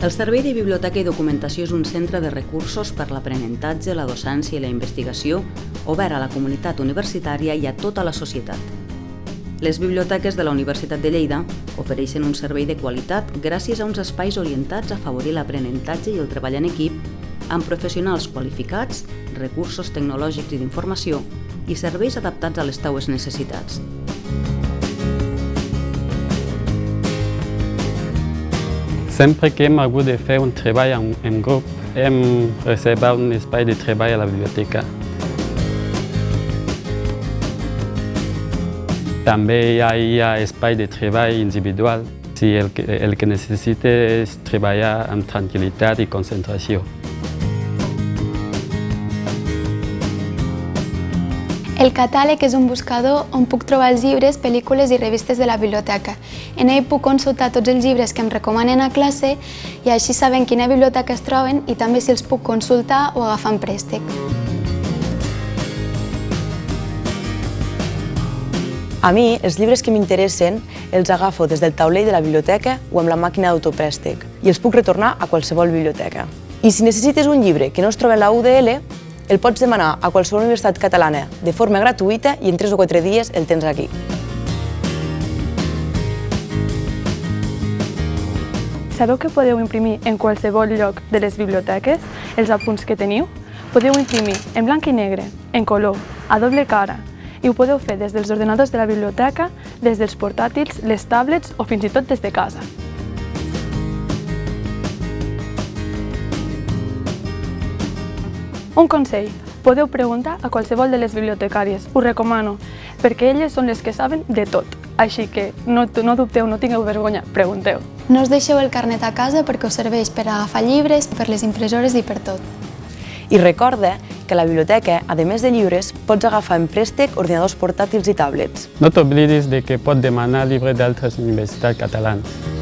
El Servei de Biblioteca i Documentació és un centre de recursos per l'aprenentatge, la docència i la investigació obert a la comunitat universitària i a tota la societat. Les biblioteques de la Universitat de Lleida ofereixen un servei de qualitat gràcies a uns espais orientats a afavorir l'aprenentatge i el treball en equip amb professionals qualificats, recursos tecnològics i d'informació i serveis adaptats a les teues necessitats. Sempre que hem hagut de fer un treball en, en grup, hem reservat un espai de treball a la biblioteca. També hi ha, hi ha espai de treball individual si el que, el que necessita és treballar amb tranquil·litat i concentració. El catàleg és un buscador on puc trobar els llibres, pel·lícules i revistes de la biblioteca. En ell puc consultar tots els llibres que em recomanen a classe i així saben quina biblioteca es troben i també si els puc consultar o agafar en préstec. A mi, els llibres que m'interessen els agafo des del taulell de la biblioteca o amb la màquina d'autoprèstec i els puc retornar a qualsevol biblioteca. I si necessites un llibre que no es troba a la UDL, el pots demanar a qualsevol universitat catalana de forma gratuïta i en 3 o 4 dies el tens aquí. Sabeu que podeu imprimir en qualsevol lloc de les biblioteques els apunts que teniu? Podeu imprimir en blanc i negre, en color, a doble cara, i ho podeu fer des dels ordenadors de la biblioteca, des dels portàtils, les tablets o fins i tot des de casa. Un consell, podeu preguntar a qualsevol de les bibliotecàries, us recomano, perquè elles són les que saben de tot. Així que no, no dubteu, no tingueu vergonya, pregunteu. No us deixeu el carnet a casa perquè us serveix per agafar llibres, per les impressores i per tot. I recorda que a la biblioteca, a més de llibres, pots agafar en préstec ordinadors portàtils i tablets. No t'oblidis de que pots demanar llibres d'altres universitats catalanes.